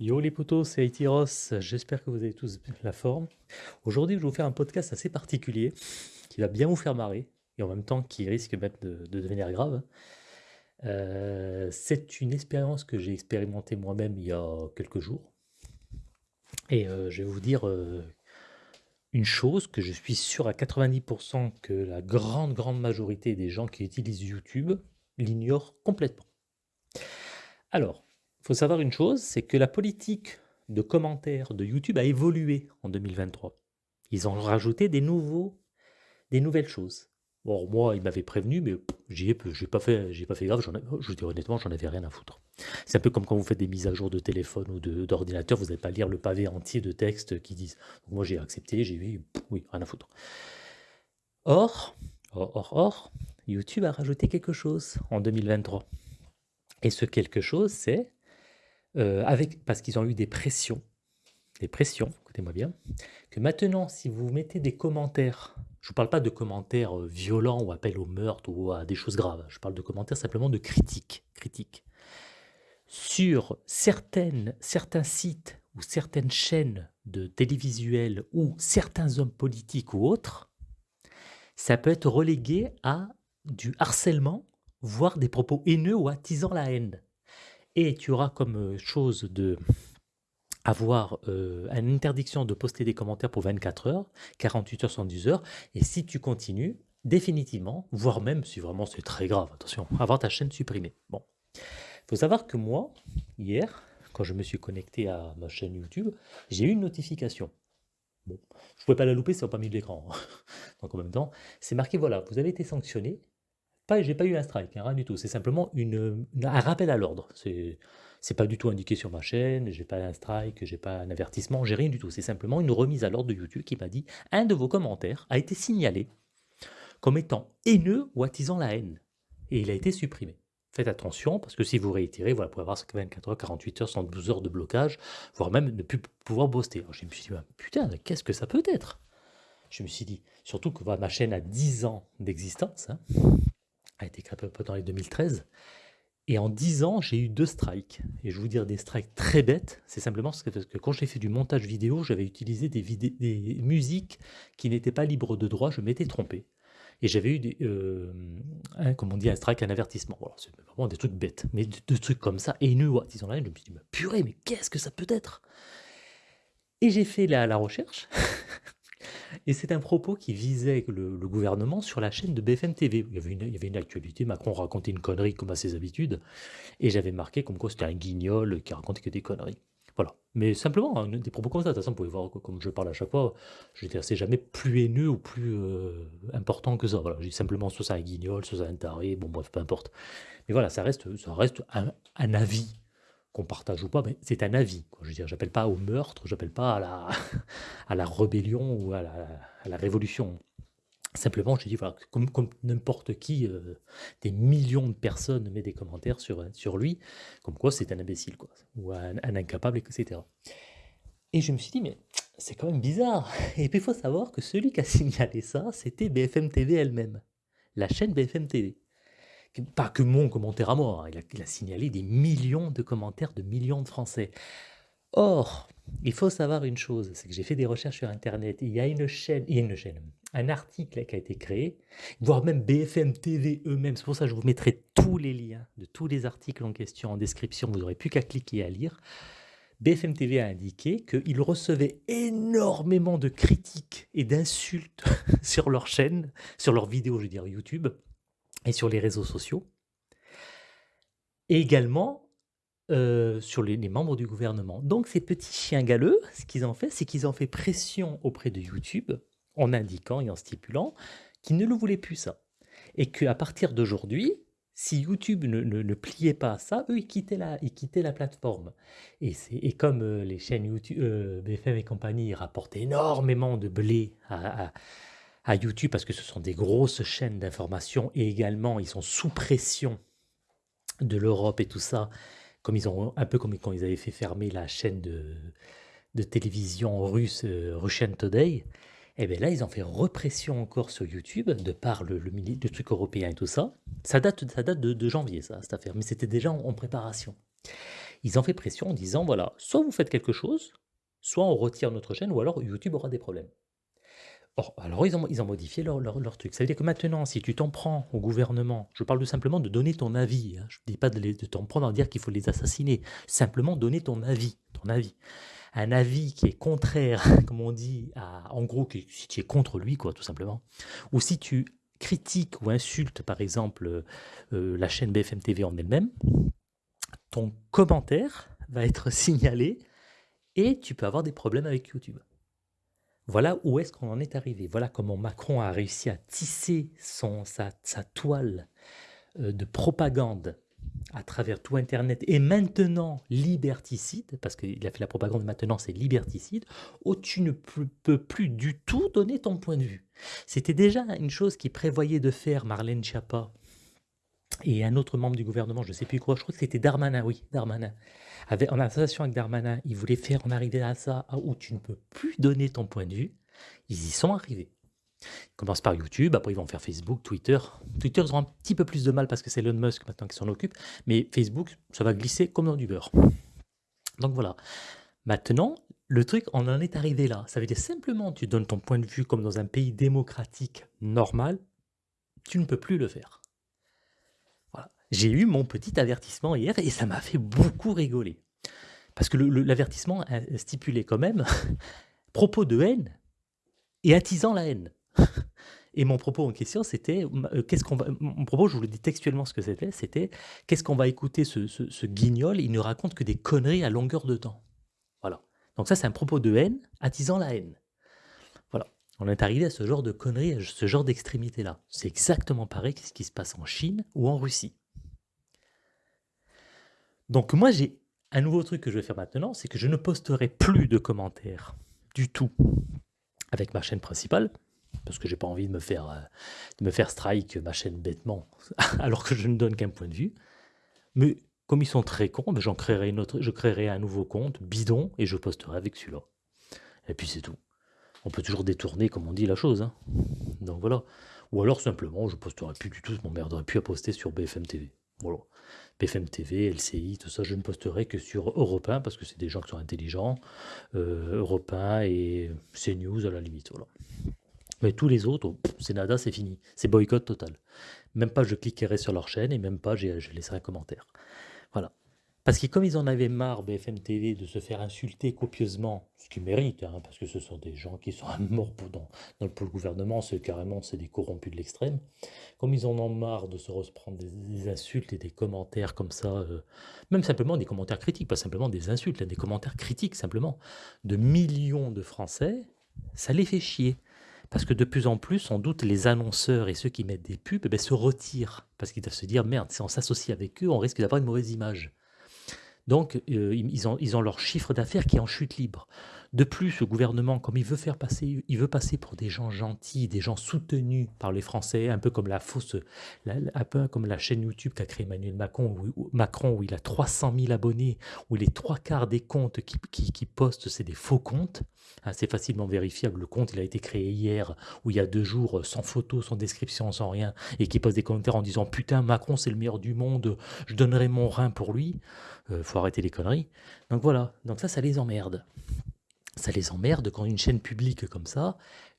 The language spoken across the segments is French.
Yo les potos, c'est Aitiros, j'espère que vous avez tous la forme. Aujourd'hui, je vais vous faire un podcast assez particulier qui va bien vous faire marrer et en même temps qui risque même de, de devenir grave. Euh, c'est une expérience que j'ai expérimentée moi-même il y a quelques jours. Et euh, je vais vous dire euh, une chose que je suis sûr à 90% que la grande, grande majorité des gens qui utilisent YouTube l'ignorent complètement. Alors, il faut savoir une chose, c'est que la politique de commentaires de YouTube a évolué en 2023. Ils ont rajouté des nouveaux, des nouvelles choses. Bon, moi, ils m'avaient prévenu, mais j'ai pas fait, j'ai pas fait grave. je vous dis honnêtement, j'en avais rien à foutre. C'est un peu comme quand vous faites des mises à jour de téléphone ou d'ordinateur, vous n'allez pas lire le pavé entier de textes qui disent. Moi, j'ai accepté, j'ai vu, oui, rien à foutre. Or, or, or, or, YouTube a rajouté quelque chose en 2023. Et ce quelque chose, c'est euh, avec, parce qu'ils ont eu des pressions, des pressions, écoutez-moi bien, que maintenant, si vous mettez des commentaires, je ne vous parle pas de commentaires euh, violents ou appels au meurtre ou à des choses graves, je parle de commentaires simplement de critiques, critiques. Sur certaines, certains sites ou certaines chaînes de télévisuels ou certains hommes politiques ou autres, ça peut être relégué à du harcèlement, voire des propos haineux ou attisant la haine et tu auras comme euh, chose de avoir euh, une interdiction de poster des commentaires pour 24 heures, 48 heures, 110 heures, et si tu continues, définitivement, voire même si vraiment c'est très grave, attention, avoir ta chaîne supprimée. Bon, faut savoir que moi, hier, quand je me suis connecté à ma chaîne YouTube, j'ai eu une notification. Bon, je ne pouvais pas la louper, ça n'a pas mis de l'écran. Donc en même temps, c'est marqué, voilà, vous avez été sanctionné j'ai pas eu un strike, hein, rien du tout. C'est simplement une, un rappel à l'ordre. C'est, pas du tout indiqué sur ma chaîne. J'ai pas un strike, j'ai pas un avertissement, j'ai rien du tout. C'est simplement une remise à l'ordre de YouTube qui m'a dit un de vos commentaires a été signalé comme étant haineux ou attisant la haine, et il a été supprimé. Faites attention, parce que si vous réitérez, voilà, vous pouvez avoir 24 heures, 48 heures, 112 heures de blocage, voire même ne plus pouvoir. Alors je me suis dit, putain, qu'est-ce que ça peut être? Je me suis dit, surtout que ma chaîne a 10 ans d'existence, hein, a été créé peu dans les 2013. Et en 10 ans, j'ai eu deux strikes. Et je vais vous dire des strikes très bêtes. C'est simplement parce que, quand j'ai fait du montage vidéo, j'avais utilisé des, des musiques qui n'étaient pas libres de droit. Je m'étais trompé. Et j'avais eu, des, euh, un, comme on dit, un strike, un avertissement. C'est vraiment des trucs bêtes. Mais de, trucs comme ça, et nous, disons là, je me suis dit, purée, mais qu'est-ce que ça peut être? Et j'ai fait la, la recherche. Et c'est un propos qui visait le, gouvernement sur la chaîne de BFM TV. Il y, avait une, actualité, Macron racontait une connerie comme à ses habitudes, et j'avais marqué comme quoi c'était un guignol qui racontait que des conneries. Voilà. Mais simplement, hein, des propos comme ça. De toute façon, vous pouvez voir, comme je parle à chaque fois, je c'est jamais plus haineux ou plus euh, important que ça. Je dis simplement, soit c'est un guignol, soit c'est un taré, bon bref, peu importe. Mais voilà, ça reste, ça reste un avis qu'on partage ou pas, mais c'est un avis. Je veux dire, j'appelle pas au meurtre, j'appelle pas à la, à la rébellion ou à la, révolution. Simplement, je dis, voilà, comme, n'importe qui, euh, des millions de personnes mettent des commentaires sur, sur lui, comme quoi c'est un imbécile, quoi, ou un, incapable, etc. Et je me suis dit, mais c'est quand même bizarre. Et puis il faut savoir que celui qui a signalé ça, c'était BFM TV elle-même, la chaîne BFM TV pas que mon commentaire à moi, hein, il a, signalé des millions de commentaires de millions de Français. Or, il faut savoir une chose, c'est que j'ai fait des recherches sur Internet, il y a une chaîne, il y a une chaîne, un article qui a été créé, voire même BFM TV eux-mêmes, c'est pour ça que je vous mettrai tous les liens de tous les articles en question en description, vous n'aurez plus qu'à cliquer à lire. BFM TV a indiqué qu'ils recevaient énormément de critiques et d'insultes sur leur chaîne, sur leurs vidéos, je veux dire YouTube, et sur les réseaux sociaux. Et également euh, sur les, membres du gouvernement. Donc ces petits chiens galeux, ce qu'ils ont fait, c'est qu'ils ont fait pression auprès de YouTube en indiquant et en stipulant qu'ils ne le voulaient plus ça. Et qu'à partir d'aujourd'hui, si YouTube ne, ne, pliait pas à ça, eux, ils quittaient la, ils quittaient la plateforme. Et, et comme euh, les chaînes YouTube, euh, BFM et compagnie rapportent énormément de blé à à YouTube parce que ce sont des grosses chaînes d'information et également ils sont sous pression de l'Europe et tout ça, comme ils ont un peu comme quand ils avaient fait fermer la chaîne de, de télévision russe euh, Russian Today. Et eh bien là, ils ont fait repression encore sur YouTube de par le, le, truc européen et tout ça. Ça date, ça date de, janvier, ça, cette affaire, mais c'était déjà en, préparation. Ils ont fait pression en disant, voilà, soit vous faites quelque chose, soit on retire notre chaîne, ou alors YouTube aura des problèmes. Or, alors ils ont, ils ont modifié leur, truc. Ça veut dire que maintenant, si tu t'en prends au gouvernement, je parle tout simplement de donner ton avis. hein. Je ne dis pas de, t'en prendre à dire qu'il faut les assassiner. Simplement donner ton avis. Ton avis. Un avis qui est contraire, comme on dit, à, en gros, si tu es contre lui, quoi, tout simplement. Ou si tu critiques ou insultes, par exemple, euh, euh, la chaîne BFM TV en elle-même, ton commentaire va être signalé et tu peux avoir des problèmes avec YouTube. Voilà où est-ce qu'on en est arrivé. Voilà comment Macron a réussi à tisser son, sa, toile euh, de propagande à travers tout Internet et maintenant liberticide, parce qu'il a fait la propagande maintenant c'est liberticide, où tu ne peux peux plus du tout donner ton point de vue. C'était déjà une chose qui prévoyait de faire Marlène Schiappa et un autre membre du gouvernement, je ne sais plus quoi, je crois que c'était Darmanin, oui, Darmanin. Avec, en association avec Darmanin, ils voulaient faire en arriver à ça où tu ne peux plus donner ton point de vue. Ils y sont arrivés. Ils commencent par YouTube, après ils vont faire Facebook, Twitter. Twitter, ils auront un petit peu plus de mal parce que c'est Elon Musk maintenant qui s'en occupe, mais Facebook, ça va glisser comme dans du beurre. Donc voilà. Maintenant, le truc, on en est arrivé là. Ça veut dire simplement, tu donnes ton point de vue comme dans un pays démocratique normal, tu ne peux plus le faire. J'ai eu mon petit avertissement hier et ça m'a fait beaucoup rigoler. Parce que l'avertissement a stipulé quand même propos de haine et attisant la haine. Et mon propos en question, c'était, euh, qu'est-ce qu'on va, mon propos, je vous le dis textuellement ce que c'était, c'était, qu'est-ce qu'on va écouter ce, ce, guignol, il ne raconte que des conneries à longueur de temps. Voilà. Donc ça, c'est un propos de haine, attisant la haine. Voilà. On est arrivé à ce genre de conneries, à ce genre d'extrémité-là. C'est exactement pareil que ce qui se passe en Chine ou en Russie. Donc moi, j'ai un nouveau truc que je vais faire maintenant, c'est que je ne posterai plus de commentaires du tout avec ma chaîne principale, parce que j'ai pas envie de me faire, euh, de me faire strike ma chaîne bêtement, alors que je ne donne qu'un point de vue. Mais comme ils sont très cons, ben, j'en créerai une autre, je créerai un nouveau compte bidon et je posterai avec celui-là. Et puis c'est tout. On peut toujours détourner, comme on dit, la chose. hein. Donc voilà. Ou alors simplement, je posterai plus du tout, je m'emmerderai plus à poster sur BFM TV. Voilà. BFM TV, LCI, tout ça, je ne posterai que sur Europe 1 parce que c'est des gens qui sont intelligents. Euh, Europe 1 et CNews à la limite. Voilà. Mais tous les autres, c'est nada, c'est fini. C'est boycott total. Même pas je cliquerai sur leur chaîne et même pas je laisserai un commentaire. Voilà. Parce que comme ils en avaient marre, BFM TV, de se faire insulter copieusement, ce qu'ils méritent, hein, parce que ce sont des gens qui sont à mort pour, dans, dans pour le gouvernement, c'est carrément c'est des corrompus de l'extrême, comme ils en ont marre de se reprendre des, insultes et des commentaires comme ça, euh, même simplement des commentaires critiques, pas simplement des insultes, là, des commentaires critiques simplement, de millions de Français, ça les fait chier. Parce que de plus en plus, sans doute, les annonceurs et ceux qui mettent des pubs eh ben, se retirent. Parce qu'ils doivent se dire, merde, si on s'associe avec eux, on risque d'avoir une mauvaise image. Donc, euh, ils, ont, ils ont leur chiffre d'affaires qui est en chute libre. De plus, le gouvernement, comme il veut faire passer, il veut passer pour des gens gentils, des gens soutenus par les Français, un peu comme la fausse, un peu comme la chaîne YouTube qu'a créé Emmanuel Macron où, Macron, où il a 300 000 abonnés, où les trois quarts des comptes qui, qui, postent, c'est des faux comptes. Hein, c'est facilement vérifiable. Le compte, il a été créé hier, ou il y a deux jours, sans photo, sans description, sans rien, et qui poste des commentaires en disant Putain, Macron, c'est le meilleur du monde, je donnerai mon rein pour lui. Euh, faut arrêter les conneries. Donc voilà. Donc ça, ça les emmerde. Ça les emmerde quand une chaîne publique comme ça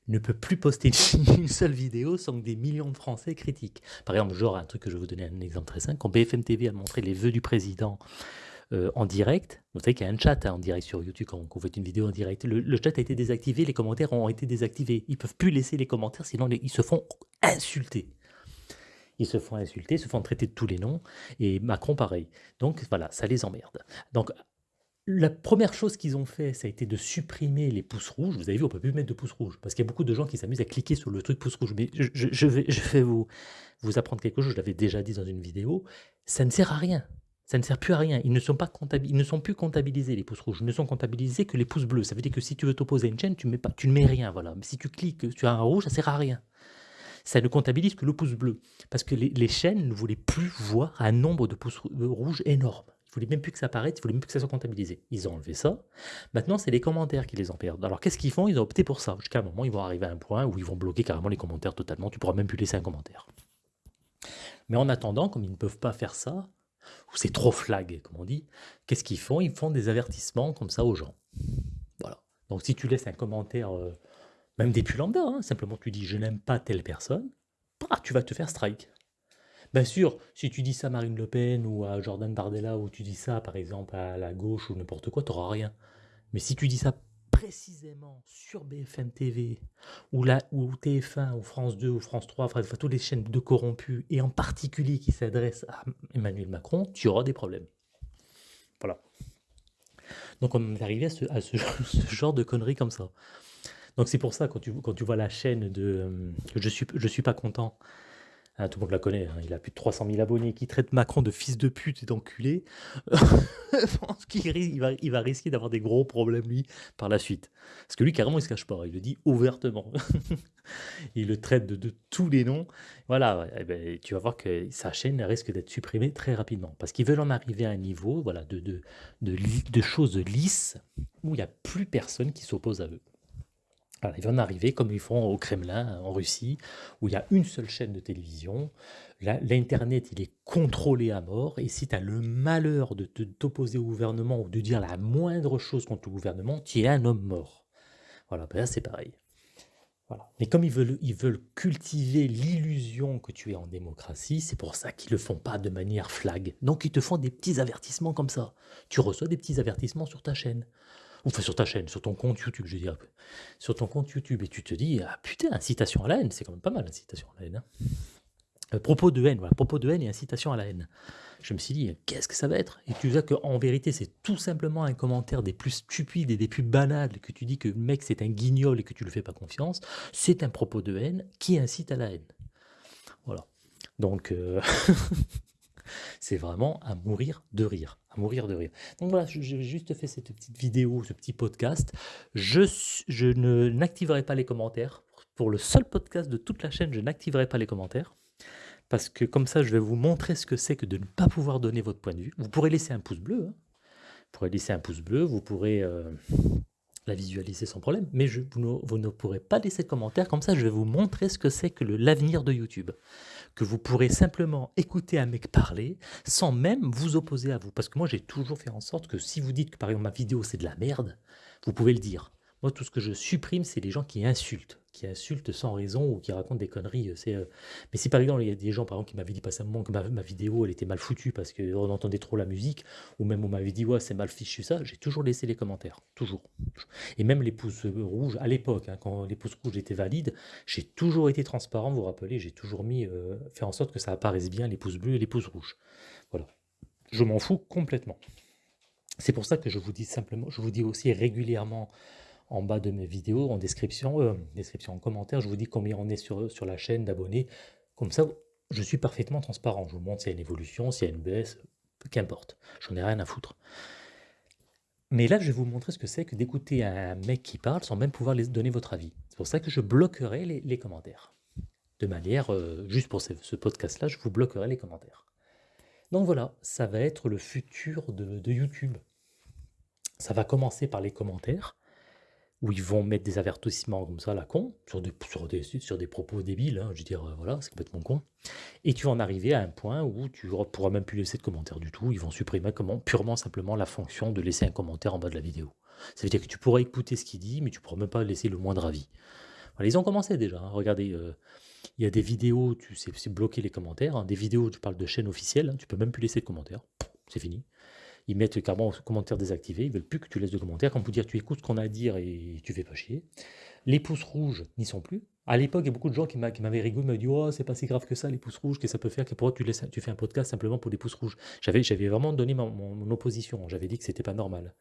ne peut plus poster une, seule vidéo sans que des millions de Français critiquent. Par exemple, genre un truc que je vais vous donner un exemple très simple, quand BFM TV a montré les vœux du président euh, en direct, vous savez qu'il y a un chat hein, en direct sur YouTube quand on fait une vidéo en direct, le, chat a été désactivé, les commentaires ont été désactivés. Ils peuvent plus laisser les commentaires, sinon ils se font insulter. Ils se font insulter, se font traiter de tous les noms, et Macron pareil. Donc voilà, ça les emmerde. Donc la première chose qu'ils ont fait, ça a été de supprimer les pouces rouges. Vous avez vu, on peut plus mettre de pouces rouges parce qu'il y a beaucoup de gens qui s'amusent à cliquer sur le truc pouce rouge. Mais je, vais, vous, apprendre quelque chose. Je l'avais déjà dit dans une vidéo. Ça ne sert à rien. Ça ne sert plus à rien. Ils ne sont pas ils ne sont plus comptabilisés les pouces rouges. Ils ne sont comptabilisés que les pouces bleus. Ça veut dire que si tu veux t'opposer à une chaîne, tu ne mets rien. Voilà. Mais si tu cliques, tu as un rouge, ça sert à rien. Ça ne comptabilise que le pouce bleu. Parce que les, les chaînes ne voulaient plus voir un nombre de pouces rou- rouges énorme. Ils voulaient même plus que ça apparaisse, ils voulaient même plus que ça soit comptabilisé. Ils ont enlevé ça. Maintenant, c'est les commentaires qui les en perdent. Alors, qu'est-ce qu'ils font? Ils ont opté pour ça. Jusqu'à un moment, ils vont arriver à un point où ils vont bloquer carrément les commentaires totalement. Tu pourras même plus laisser un commentaire. Mais en attendant, comme ils ne peuvent pas faire ça, ou c'est trop flag, comme on dit, qu'est-ce qu'ils font? Ils font des avertissements comme ça aux gens. Voilà. Donc si tu laisses un commentaire, euh, même des lambda, hein, simplement tu dis je n'aime pas telle personne, bah, tu vas te faire strike. Bien sûr, si tu dis ça à Marine Le Pen ou à Jordan Bardella, ou tu dis ça par exemple à la gauche ou n'importe quoi, tu n'auras rien. Mais si tu dis ça précisément sur BFM TV ou, ou TF1 ou France 2 ou France 3, enfin, toutes les chaînes de corrompus, et en particulier qui s'adressent à Emmanuel Macron, tu auras des problèmes. Voilà. Donc on est arrivé à ce, genre de conneries comme ça. Donc c'est pour ça, quand tu, quand tu vois la chaîne de euh, Je je suis pas content, ah, tout le monde la connaît, hein. il a plus de 300 000 abonnés, qui traite Macron de fils de pute et d'enculé. je pense qu'il va, il va risquer d'avoir des gros problèmes, lui, par la suite. Parce que lui, carrément, il se cache pas, il le dit ouvertement. il le traite de, tous les noms. Voilà, eh ben, tu vas voir que sa chaîne risque d'être supprimée très rapidement. Parce qu'ils veulent en arriver à un niveau voilà, de choses lisses où il n'y a plus personne qui s'oppose à eux ils vont arriver comme ils font au Kremlin, en Russie, où il y a une seule chaîne de télévision. L'Internet, il est contrôlé à mort. Et si tu as le malheur de t'opposer au gouvernement ou de dire la moindre chose contre le gouvernement, tu es un homme mort. Voilà, ben là c'est pareil. Voilà. Mais comme ils veulent, ils veulent cultiver l'illusion que tu es en démocratie, c'est pour ça qu'ils ne le font pas de manière flag. Donc ils te font des petits avertissements comme ça. Tu reçois des petits avertissements sur ta chaîne enfin sur ta chaîne, sur ton compte YouTube, je dirais, sur ton compte YouTube, et tu te dis, ah putain, incitation à la haine, c'est quand même pas mal, incitation à la haine. Hein. Euh, propos de haine, voilà, propos de haine et incitation à la haine. Je me suis dit, qu'est-ce que ça va être? Et tu vois qu'en vérité, c'est tout simplement un commentaire des plus stupides et des plus banals, que tu dis que le mec c'est un guignol et que tu ne le fais pas confiance, c'est un propos de haine qui incite à la haine. Voilà. Donc, euh, c'est vraiment à mourir de rire. À mourir de rire. Donc voilà, j'ai juste fait cette petite vidéo, ce petit podcast. Je, n'activerai pas les commentaires. Pour le seul podcast de toute la chaîne, je n'activerai pas les commentaires. Parce que comme ça, je vais vous montrer ce que c'est que de ne pas pouvoir donner votre point de vue. Vous pourrez laisser un pouce bleu. Hein. Vous pourrez laisser un pouce bleu. Vous pourrez... Euh, la visualiser sans problème, mais je, vous, ne, pourrez pas laisser de commentaires, comme ça je vais vous montrer ce que c'est que l'avenir de YouTube. Que vous pourrez simplement écouter un mec parler sans même vous opposer à vous. Parce que moi j'ai toujours fait en sorte que si vous dites que par exemple ma vidéo c'est de la merde, vous pouvez le dire. Moi, tout ce que je supprime, c'est les gens qui insultent, qui insultent sans raison ou qui racontent des conneries. Euh, c'est, euh, Mais si par exemple, il y a des gens par exemple, qui m'avaient dit un moment que ma, vidéo elle était mal foutue parce qu'on entendait trop la musique, ou même on m'avait dit ouais, c'est mal fichu ça, j'ai toujours laissé les commentaires. Toujours. Et même les pouces rouges, à l'époque, hein, quand les pouces rouges étaient valides, j'ai toujours été transparent, vous vous rappelez, j'ai toujours mis, euh, fait en sorte que ça apparaisse bien les pouces bleus et les pouces rouges. Voilà. Je m'en fous complètement. C'est pour ça que je vous dis simplement, je vous dis aussi régulièrement en bas de mes vidéos, en description, euh, description en commentaire, je vous dis combien on est sur, sur la chaîne d'abonnés. Comme ça, je suis parfaitement transparent. Je vous montre s'il y a une évolution, s'il y a une baisse, qu'importe. J'en ai rien à foutre. Mais là, je vais vous montrer ce que c'est que d'écouter un mec qui parle sans même pouvoir les donner votre avis. C'est pour ça que je bloquerai les, commentaires. De manière, euh, juste pour ce, podcast-là, je vous bloquerai les commentaires. Donc voilà, ça va être le futur de YouTube. Ça va commencer par les commentaires où ils vont mettre des avertissements comme ça la con, sur des, propos débiles, hein, je veux dire, euh, voilà, c'est complètement con. Et tu vas en arriver à un point où tu ne pourras même plus laisser de commentaires du tout, ils vont supprimer comment, purement simplement la fonction de laisser un commentaire en bas de la vidéo. Ça veut dire que tu pourras écouter ce qu'il dit, mais tu ne pourras même pas laisser le moindre avis. Ils ont commencé déjà, hein. regardez, euh, il y a des vidéos, tu sais, bloquer les commentaires, hein. des vidéos, je parle de chaîne officielle, tu peux même plus laisser de commentaires, c'est fini ils mettent carrément commentaire désactivé, ils veulent plus que tu laisses de commentaires, comme pour dire tu écoutes ce qu'on a à dire et tu fais pas chier. Les pouces rouges n'y sont plus. À l'époque, il y a beaucoup de gens qui m'avaient rigolé, m'avaient dit oh c'est pas si grave que ça les pouces rouges, que ça peut faire, que pourquoi tu, laisses, tu fais un podcast simplement pour des pouces rouges? J'avais vraiment donné mon opposition, j'avais dit que c'était pas normal.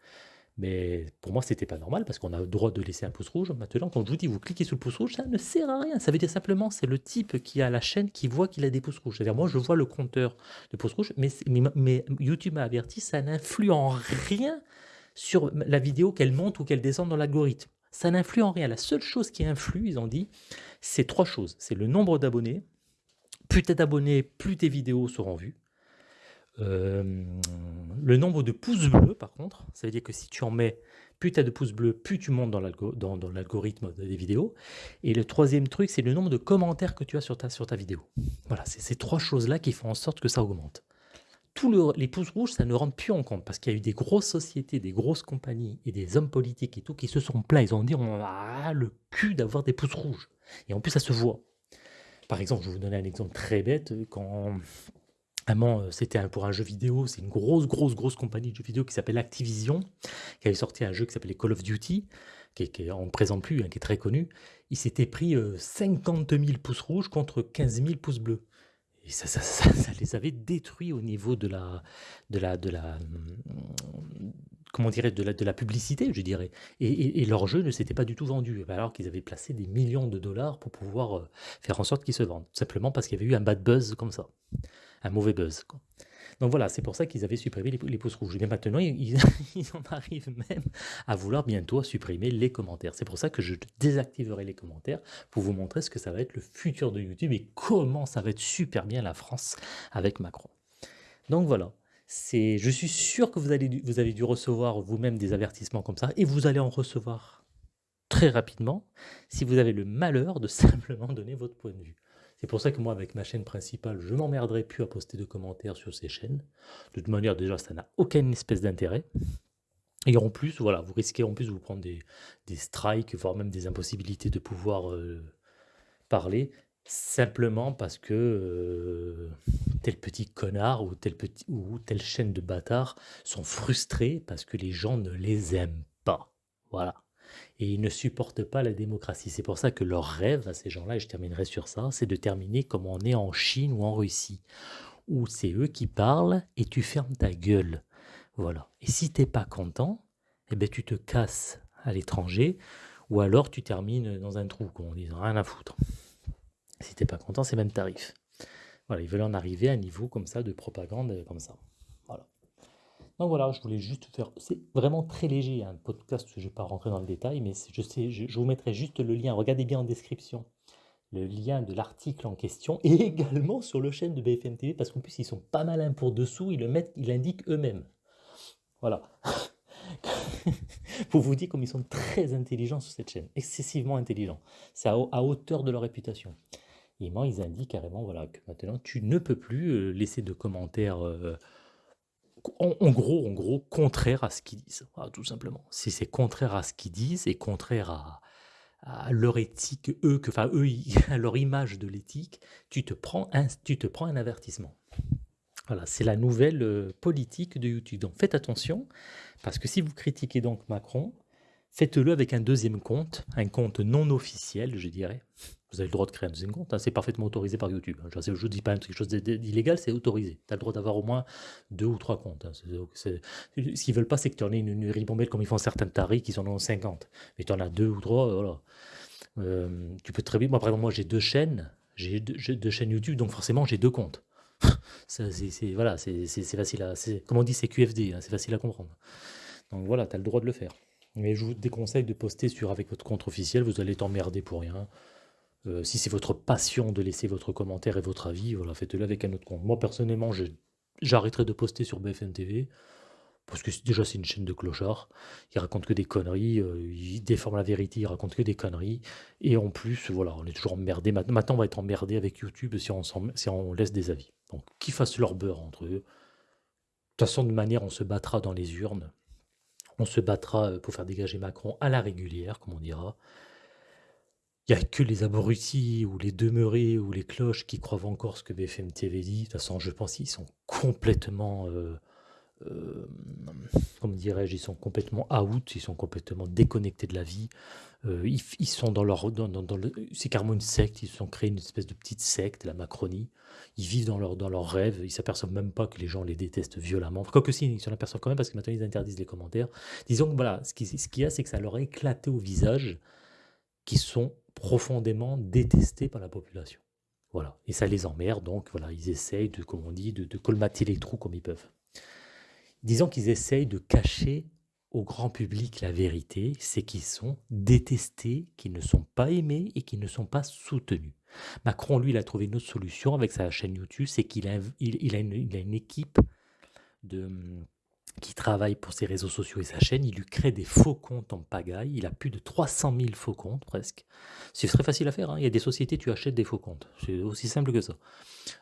Mais pour moi, c'était pas normal parce qu'on a le droit de laisser un pouce rouge. Maintenant, quand je vous dis vous cliquez sur le pouce rouge, ça ne sert à rien. Ça veut dire simplement c'est le type qui a la chaîne qui voit qu'il a des pouces rouges. C'est-à-dire moi, je vois le compteur de pouces rouges, mais, YouTube m'a averti, ça n'influe en rien sur la vidéo qu'elle monte ou qu'elle descende dans l'algorithme. Ça n'influe en rien. La seule chose qui influe, ils ont dit, c'est trois choses. C'est le nombre d'abonnés. Plus tu es d'abonnés, plus tes vidéos seront vues. Euh, le nombre de pouces bleus, par contre, ça veut dire que si tu en mets plus tu as de pouces bleus, plus tu montes dans l'algorithme des vidéos. Et le troisième truc, c'est le nombre de commentaires que tu as sur ta, sur ta vidéo. Voilà, c'est ces trois choses-là qui font en sorte que ça augmente. tout les pouces rouges, ça ne rentre plus en compte parce qu'il y a eu des grosses sociétés, des grosses compagnies et des hommes politiques et tout qui se sont plaints. Ils ont dit on a le cul d'avoir des pouces rouges. Et en plus, ça se voit. Par exemple, je vais vous donner un exemple très bête. Quand euh, c'était pour un jeu vidéo, c'est une grosse, grosse, grosse compagnie de jeux vidéo qui s'appelle Activision, qui avait sorti un jeu qui s'appelait Call of Duty, qui, qui on ne présente plus, hein, qui est très connu. Il s'était pris 50 euh, 000 pouces rouges contre 15 000 pouces bleus. Et ça, ça, les avait détruits au niveau de la, de la, de la, comment dirait, de la, de la publicité, je dirais. Et, leur jeu ne s'était pas du tout vendu, alors qu'ils avaient placé des millions de dollars pour pouvoir euh, faire en sorte qu'ils se vendent. Simplement parce qu'il y avait eu un bad buzz comme ça, un mauvais buzz. Donc voilà, c'est pour ça qu'ils avaient supprimé les, pouces rouges. Mais maintenant, ils, en arrivent même à vouloir bientôt supprimer les commentaires. C'est pour ça que je désactiverai les commentaires pour vous montrer ce que ça va être le futur de YouTube et comment ça va être super bien la France avec Macron. Donc voilà, je suis sûr que vous avez dû recevoir vous-même des avertissements comme ça et vous allez en recevoir très rapidement si vous avez le malheur de simplement donner votre point de vue. C'est pour ça que moi, avec ma chaîne principale, je m'emmerderai plus à poster de commentaires sur ces chaînes. De toute manière, déjà, ça n'a aucune espèce d'intérêt. Et en plus, voilà, vous risquez en plus de vous prendre des, strikes, voire même des impossibilités de pouvoir euh, parler, simplement parce que euh, tel petit connard ou, tel petit, ou telle chaîne de bâtards sont frustrés parce que les gens ne les aiment pas. Voilà et ils ne supportent pas la démocratie. C'est pour ça que leur rêve à ces gens-là, et je terminerai sur ça, c'est de terminer comme on est en Chine ou en Russie, où c'est eux qui parlent et tu fermes ta gueule. Voilà. Et si t'es pas content, eh ben tu te casses à l'étranger, ou alors tu termines dans un trou, comme on dit, rien à foutre. Si t'es pas content, c'est même tarif. Voilà, ils veulent en arriver à un niveau comme ça de propagande comme ça. Donc voilà, je voulais juste faire. C'est vraiment très léger, un podcast, je ne vais pas rentrer dans le détail, mais je, sais, je, vous mettrai juste le lien. Regardez bien en description le lien de l'article en question et également sur le chaîne de BFM TV parce qu'en plus ils sont pas malins pour dessous, ils le mettent, ils l'indiquent eux-mêmes. Voilà. pour vous dire comme ils sont très intelligents sur cette chaîne, excessivement intelligents. C'est à, hauteur de leur réputation. Et moi, ils indiquent carrément voilà, que maintenant, tu ne peux plus euh, laisser de commentaires euh, en, gros, en gros, contraire à ce qu'ils disent, tout simplement. Si c'est contraire à ce qu'ils disent et contraire à, leur éthique, eux, que, enfin eux, à leur image de l'éthique, tu te prends un, tu te prends un avertissement. Voilà, c'est la nouvelle euh, politique de YouTube. Donc faites attention, parce que si vous critiquez donc Macron, faites-le avec un deuxième compte, un compte non officiel, je dirais. Vous avez le droit de créer un deuxième compte, hein, c'est parfaitement autorisé par YouTube. Hein. Je ne dis pas quelque chose d'illégal, c'est autorisé. Tu as le droit d'avoir au moins deux ou trois comptes. Hein. Ce qu'ils veulent pas, c'est que tu en aies une, une ribambelle comme ils font certains taris qui en ont 50. Mais tu en as deux ou trois, voilà. Euh, tu peux très bien. Moi, par exemple, moi, j'ai deux chaînes. J'ai deux, chaînes YouTube, donc forcément, j'ai deux comptes. c'est voilà, c'est facile à. Comme on dit, c'est QFD, c'est facile à comprendre. Donc voilà, tu as le droit de le faire. Mais je vous déconseille de poster sur avec votre compte officiel, vous allez t'emmerder pour rien. Euh, si c'est votre passion de laisser votre commentaire et votre avis, voilà, faites-le avec un autre compte. Moi, personnellement, j'arrêterai de poster sur BFM TV, parce que déjà, c'est une chaîne de clochards. Ils racontent que des conneries, euh, ils déforment la vérité, ils racontent que des conneries. Et en plus, voilà, on est toujours emmerdé. Maintenant, on va être emmerdé avec YouTube si on, si laisse des avis. Donc, qu'ils fassent leur beurre entre eux. De toute façon, manière, on se battra dans les urnes. On se battra euh, pour faire dégager Macron à la régulière, comme on dira. Il n'y a que les abrutis ou les demeurés ou les cloches qui croient encore ce que BFM TV dit. De toute façon, je pense qu'ils sont complètement, euh, euh, comment dirais-je, ils sont complètement out, ils sont complètement déconnectés de la vie. Euh, ils, sont dans leur, dans, c'est carrément une secte. Ils se sont créés une espèce de petite secte, la Macronie. Ils vivent dans leur, dans leurs rêves. Ils s'aperçoivent même pas que les gens les détestent violemment. Quoique si, ils s'en aperçoivent quand même parce que maintenant ils interdisent les commentaires. Disons que voilà, ce qu'il y a, c'est que ça leur a éclaté au visage qui sont profondément détestés par la population. Voilà. Et ça les emmerde, donc voilà, ils essayent de, comme on dit, de, colmater les trous comme ils peuvent. Disons qu'ils essayent de cacher au grand public la vérité, c'est qu'ils sont détestés, qu'ils ne sont pas aimés et qu'ils ne sont pas soutenus. Macron, lui, il a trouvé une autre solution avec sa chaîne YouTube, c'est qu'il a, il a une équipe de, qui travaille pour ses réseaux sociaux et sa chaîne, il lui crée des faux comptes en pagaille. Il a plus de 300 000 faux comptes presque. C'est très facile à faire. Hein. Il y a des sociétés, tu achètes des faux comptes. C'est aussi simple que ça.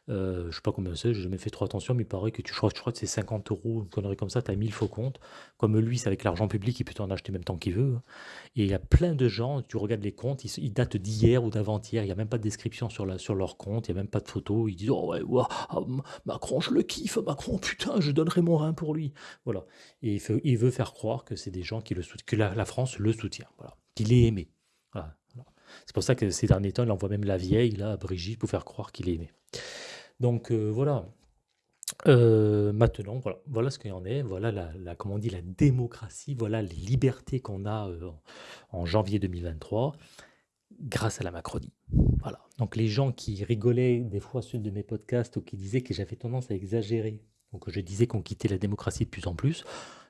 Euh, je sais pas combien c'est, j'ai jamais fait trop attention, mais il paraît que tu, je crois, que c'est 50 euros, une connerie comme ça, tu as 1000 faux comptes. Comme lui, c'est avec l'argent public, il peut en acheter même tant qu'il veut. Hein. Et il y a plein de gens, tu regardes les comptes, ils, datent d'hier ou d'avant-hier, il n'y a même pas de description sur, la, sur leur compte, il n'y a même pas de photo. Ils disent Oh ouais, Macron, je le kiffe, Macron, putain, je donnerai mon rein pour lui. Voilà. Et il, veut faire croire que c'est des gens qui le que la, France le soutient, voilà. qu'il est aimé. C'est pour ça que ces derniers temps, il envoie même la vieille, là, à Brigitte, pour faire croire qu'il est aimé. Donc euh, voilà. Euh, maintenant, voilà, voilà ce qu'il y en est. Voilà la, comment on dit, la démocratie. Voilà les libertés qu'on a euh, en janvier 2023 grâce à la Macronie. Voilà. Donc les gens qui rigolaient des fois sur de mes podcasts ou qui disaient que j'avais tendance à exagérer, que je disais qu'on quittait la démocratie de plus en plus,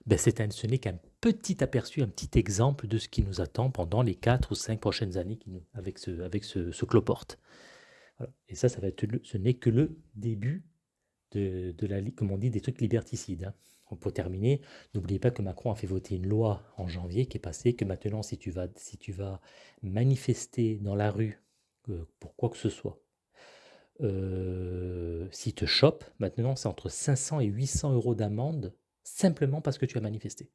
ben ce n'est qu'un petit aperçu, un petit exemple de ce qui nous attend pendant les 4 ou 5 prochaines années avec ce, cloporte. Et ça, ça va être ce n'est que le début comme on dit, des trucs liberticides. Hein. Pour terminer, n'oubliez pas que Macron a fait voter une loi en janvier qui est passée que maintenant, si tu vas, si tu vas manifester dans la rue euh, pour quoi que ce soit, euh, s'il te chope, maintenant c'est entre 500 et 800 euros d'amende simplement parce que tu as manifesté.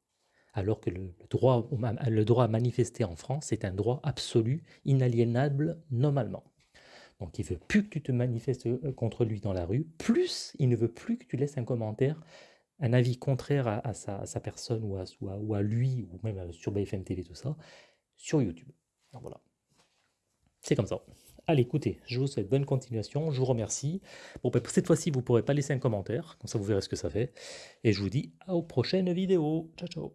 Alors que le, droit, le droit à manifester en France est un droit absolu, inaliénable normalement. Donc il veut plus que tu te manifestes euh, contre lui dans la rue, plus il ne veut plus que tu laisses un commentaire, un avis contraire à, sa, personne ou à, ou à, lui, ou même sur BFM TV, tout ça, sur YouTube. voilà. C'est comme ça. Allez, écoutez, je vous souhaite bonne continuation, je vous remercie. Bon, ben, cette fois-ci, vous ne pourrez pas laisser un commentaire, comme ça vous verrez ce que ça fait. Et je vous dis à aux prochaines vidéos. Ciao, ciao